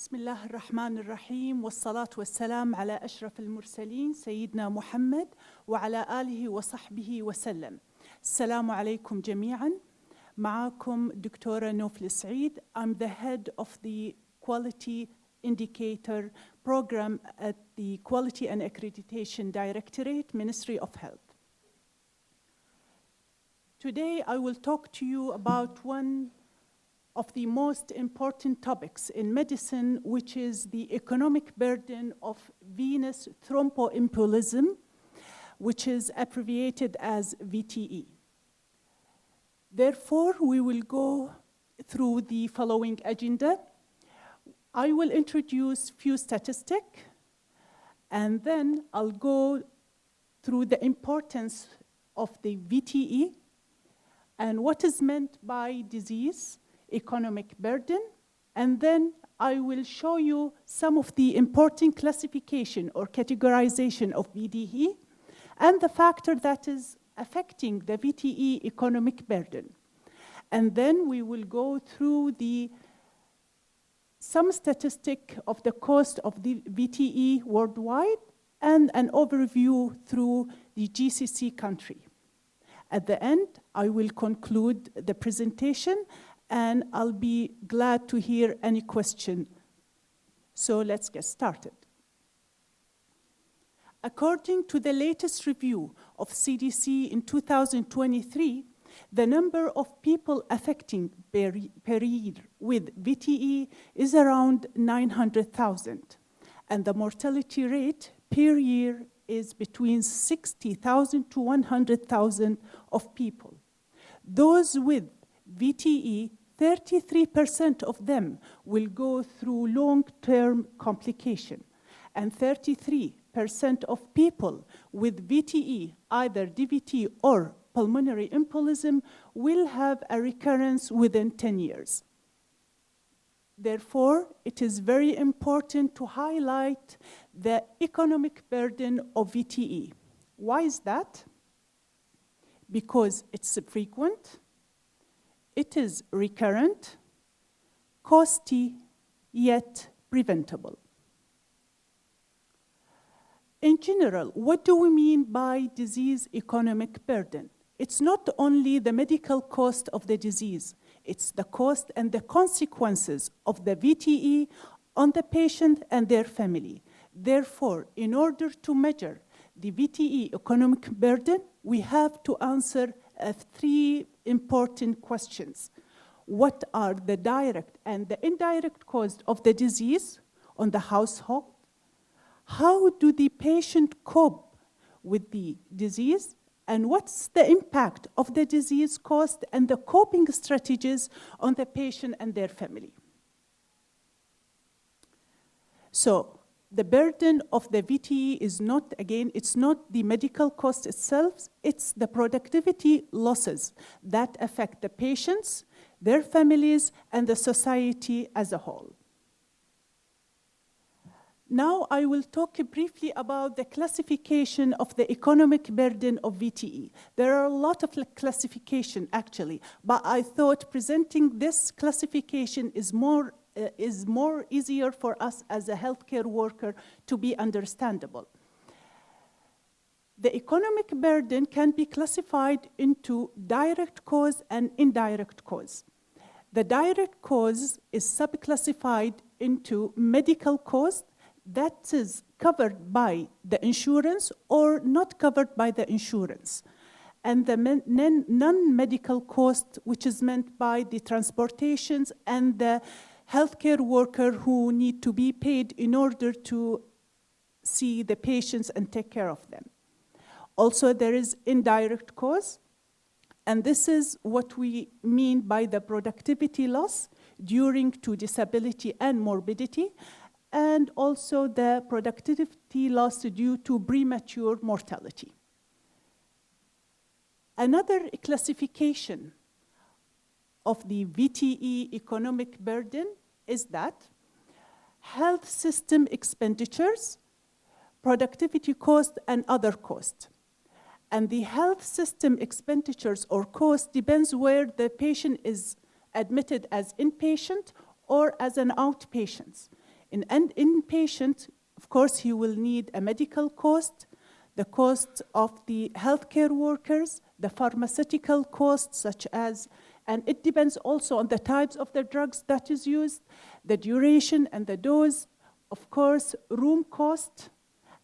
بسم الله الرحمن الرحيم والصلاة والسلام على أشرف المرسلين سيدنا محمد وعلى آله وصحبه وسلم السلام عليكم جميعا معكم دكتورة نوفل سعيد I'm the head of the Quality Indicator Program at the Quality and Accreditation Directorate, Ministry of Health. Today I will talk to you about one of the most important topics in medicine, which is the economic burden of venous thromboembolism, which is abbreviated as VTE. Therefore, we will go through the following agenda. I will introduce few statistics, and then I'll go through the importance of the VTE and what is meant by disease, economic burden, and then I will show you some of the important classification or categorization of VTE and the factor that is affecting the VTE economic burden. And then we will go through the some statistic of the cost of the VTE worldwide and an overview through the GCC country. At the end, I will conclude the presentation and I'll be glad to hear any question. So let's get started. According to the latest review of CDC in 2023, the number of people affecting per, per year with VTE is around 900,000, and the mortality rate per year is between 60,000 to 100,000 of people. Those with VTE 33% of them will go through long-term complication, and 33% of people with VTE, either DVT or pulmonary embolism, will have a recurrence within 10 years. Therefore, it is very important to highlight the economic burden of VTE. Why is that? Because it's frequent, it is recurrent, costly, yet preventable. In general, what do we mean by disease economic burden? It's not only the medical cost of the disease, it's the cost and the consequences of the VTE on the patient and their family. Therefore, in order to measure the VTE economic burden, we have to answer uh, three important questions. What are the direct and the indirect costs of the disease on the household? How do the patient cope with the disease? And what's the impact of the disease cost and the coping strategies on the patient and their family? So the burden of the VTE is not, again, it's not the medical cost itself, it's the productivity losses that affect the patients, their families, and the society as a whole. Now I will talk briefly about the classification of the economic burden of VTE. There are a lot of classification actually, but I thought presenting this classification is more uh, is more easier for us as a healthcare worker to be understandable. The economic burden can be classified into direct cause and indirect cause. The direct cause is subclassified into medical cost that is covered by the insurance or not covered by the insurance. And the non-medical cost, which is meant by the transportations and the healthcare worker who need to be paid in order to see the patients and take care of them. Also, there is indirect cost, and this is what we mean by the productivity loss during to disability and morbidity, and also the productivity loss due to premature mortality. Another classification of the VTE economic burden is that health system expenditures, productivity cost, and other costs. And the health system expenditures or cost depends where the patient is admitted as inpatient or as an outpatient. In an inpatient, of course, he will need a medical cost, the cost of the healthcare workers, the pharmaceutical costs, such as, and it depends also on the types of the drugs that is used, the duration and the dose, of course, room cost,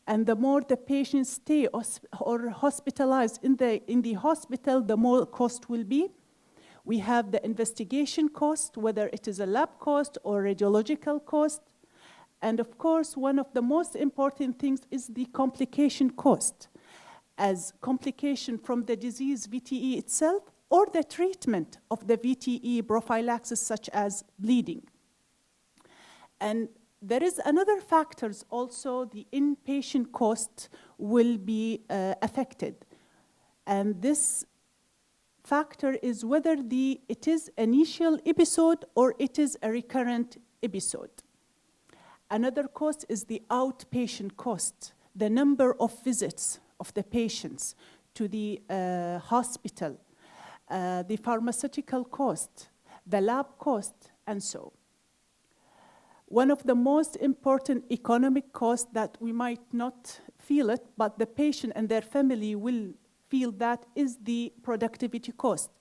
and the more the patients stay or hospitalized in the, in the hospital, the more cost will be. We have the investigation cost, whether it is a lab cost or radiological cost. And of course, one of the most important things is the complication cost, as complication from the disease VTE itself or the treatment of the VTE prophylaxis, such as bleeding. And there is another factors also, the inpatient cost will be uh, affected. And this factor is whether the, it is initial episode or it is a recurrent episode. Another cost is the outpatient cost, the number of visits of the patients to the uh, hospital, uh, the pharmaceutical cost, the lab cost, and so. One of the most important economic costs that we might not feel it, but the patient and their family will feel that is the productivity cost.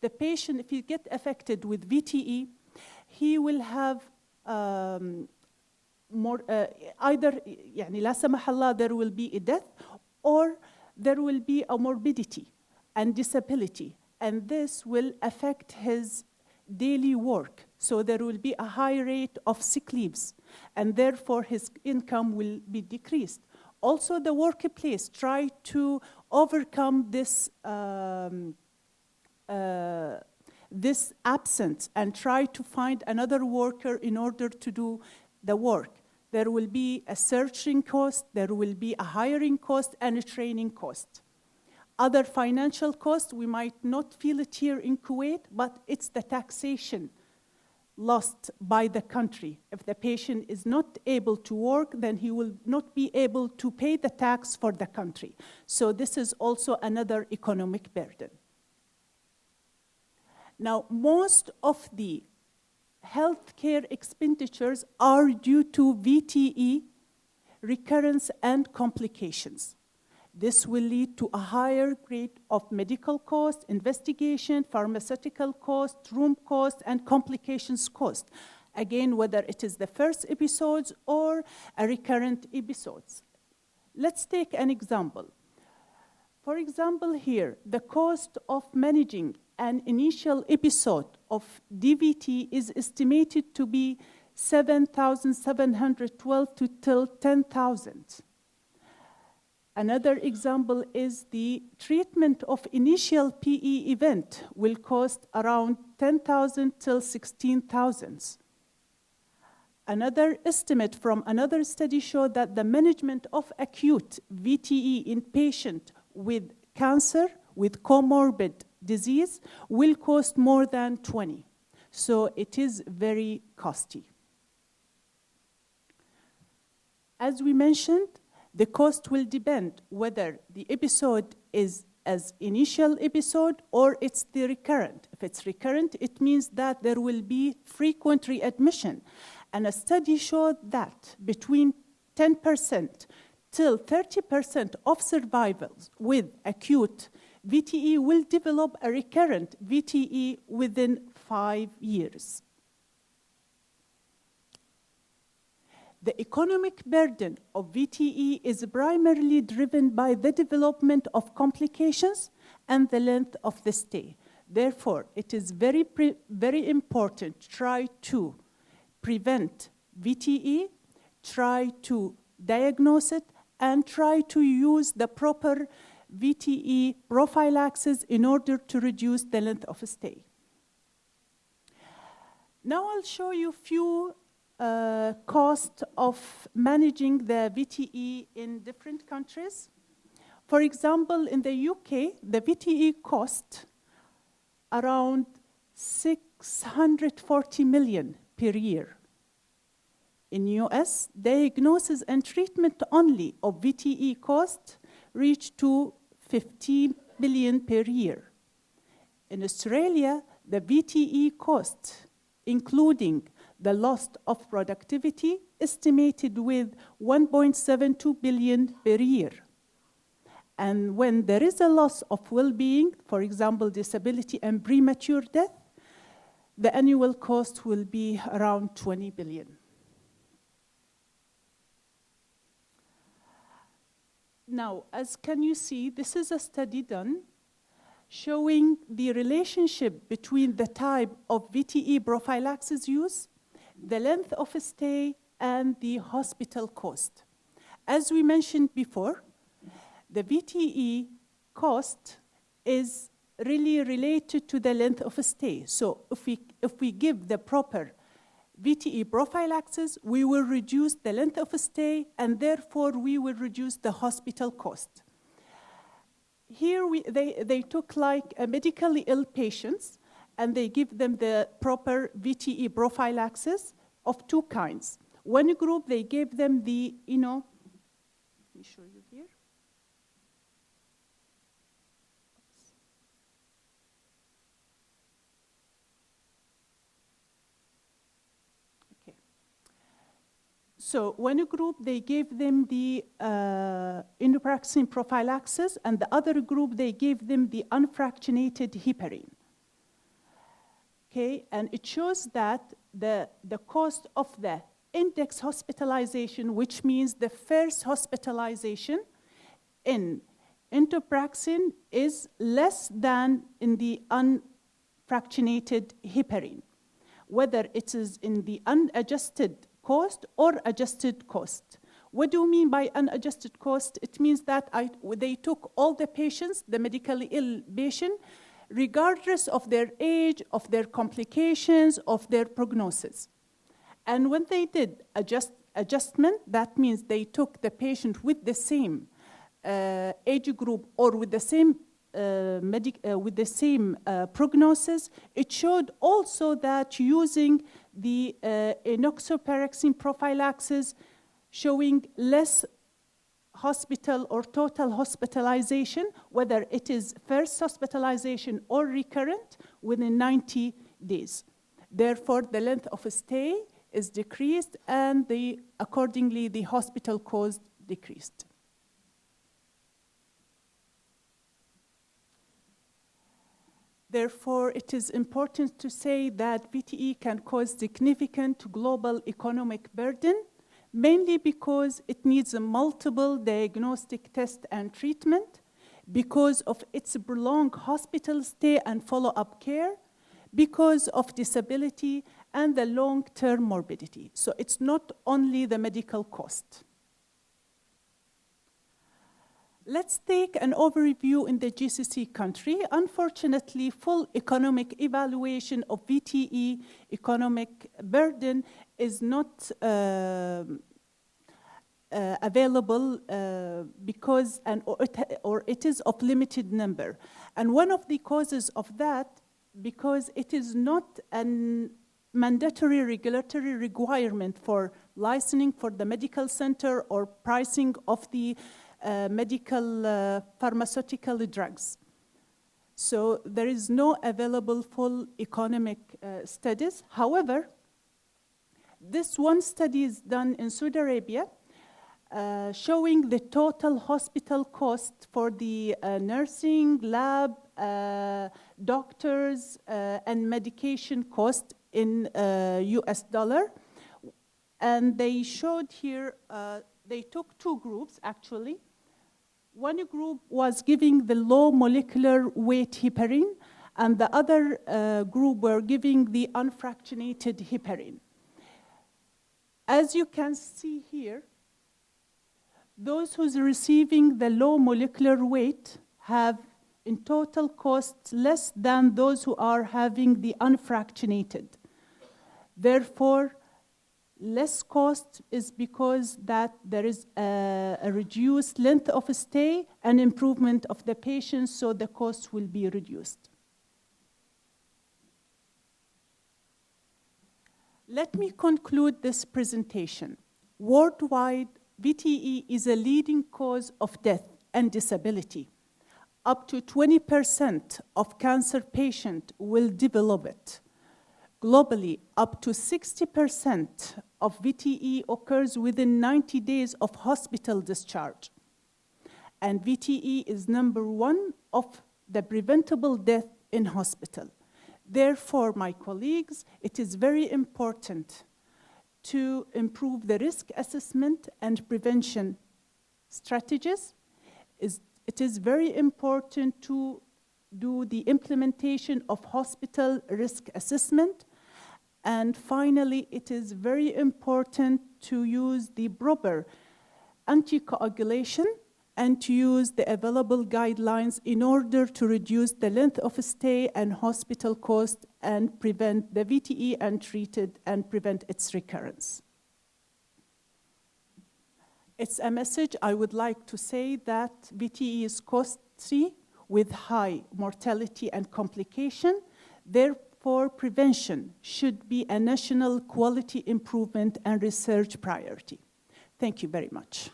The patient, if he get affected with VTE, he will have um, more, uh, either يعني لا سمح الله there will be a death or there will be a morbidity and disability and this will affect his daily work so there will be a high rate of sick leaves and therefore his income will be decreased also the workplace try to overcome this um, uh, this absence and try to find another worker in order to do the work. There will be a searching cost, there will be a hiring cost, and a training cost. Other financial costs, we might not feel it here in Kuwait, but it's the taxation lost by the country. If the patient is not able to work, then he will not be able to pay the tax for the country. So this is also another economic burden. Now, most of the healthcare expenditures are due to VTE, recurrence, and complications. This will lead to a higher rate of medical cost, investigation, pharmaceutical cost, room cost, and complications cost. Again, whether it is the first episodes or a recurrent episodes. Let's take an example. For example, here, the cost of managing an initial episode of DVT is estimated to be 7,712 to till 10,000. Another example is the treatment of initial PE event will cost around 10,000 till 16,000. Another estimate from another study showed that the management of acute VTE in patient with cancer, with comorbid disease, will cost more than 20. So it is very costly. As we mentioned, the cost will depend whether the episode is as initial episode or it's the recurrent. If it's recurrent, it means that there will be frequent readmission. And a study showed that between 10% till 30% of survivors with acute VTE will develop a recurrent VTE within five years. The economic burden of VTE is primarily driven by the development of complications and the length of the stay. Therefore, it is very, very important to try to prevent VTE, try to diagnose it, and try to use the proper VTE prophylaxis in order to reduce the length of stay. Now I'll show you a few uh, cost of managing the VTE in different countries. For example, in the UK, the VTE cost around 640 million per year. In US, diagnosis and treatment only of VTE cost reach to 15 billion per year. In Australia, the VTE cost, including the loss of productivity estimated with 1.72 billion per year. And when there is a loss of well-being, for example, disability and premature death, the annual cost will be around 20 billion. Now, as can you see, this is a study done showing the relationship between the type of VTE prophylaxis use, the length of stay, and the hospital cost. As we mentioned before, the VTE cost is really related to the length of stay. So if we, if we give the proper VTE prophylaxis, we will reduce the length of stay, and therefore we will reduce the hospital cost. Here we, they, they took like medically ill patients, and they give them the proper VTE profile prophylaxis of two kinds. One group, they gave them the, you know, let me show you here. Okay. So one group, they gave them the uh, enoxaparin prophylaxis, and the other group, they gave them the unfractionated heparin. Okay, and it shows that the, the cost of the index hospitalization, which means the first hospitalization in enoxaparin is less than in the unfractionated heparin, whether it is in the unadjusted cost or adjusted cost. What do you mean by unadjusted cost? It means that I, they took all the patients, the medically ill patient, regardless of their age, of their complications, of their prognosis. And when they did adjust, adjustment, that means they took the patient with the same uh, age group or with the same uh, uh, with the same uh, prognosis, it showed also that using the uh, enoxaparin prophylaxis showing less hospital or total hospitalization, whether it is first hospitalization or recurrent, within 90 days. Therefore, the length of stay is decreased and the, accordingly the hospital cost decreased. Therefore, it is important to say that VTE can cause significant global economic burden, mainly because it needs a multiple diagnostic test and treatment, because of its prolonged hospital stay and follow-up care, because of disability and the long-term morbidity. So it's not only the medical cost. Let's take an overview in the GCC country. Unfortunately, full economic evaluation of VTE economic burden is not uh, uh, available uh, because, and, or it, or it is of limited number. And one of the causes of that, because it is not a mandatory regulatory requirement for licensing for the medical center or pricing of the uh, medical uh, pharmaceutical drugs. So there is no available full economic uh, studies. However, this one study is done in Saudi Arabia uh, showing the total hospital cost for the uh, nursing, lab, uh, doctors, and medication cost in US dollar. And they showed here, they took two groups actually. One group was giving the low molecular weight heparin, and the other uh, group were giving the unfractionated heparin. As you can see here, those who's receiving the low molecular weight have in total costs less than those who are having the unfractionated. Therefore, less cost is because that there is a, a, reduced length of stay and improvement of the patient, so the cost will be reduced. Let me conclude this presentation. Worldwide, VTE is a leading cause of death and disability. Up to 20% of cancer patients will develop it. Globally, up to 60% of VTE occurs within 90 days of hospital discharge. And VTE is number one of the preventable death in hospital. Therefore, my colleagues, it is very important to improve the risk assessment and prevention strategies. It is very important to do the implementation of hospital risk assessment. And finally, it is very important to use the proper anticoagulation and to use the available guidelines in order to reduce the length of stay and hospital cost and prevent the VTE untreated and prevent its recurrence. It's a message I would like to say that VTE is costly with high mortality and complication. Therefore, prevention should be a national quality improvement and research priority. Thank you very much.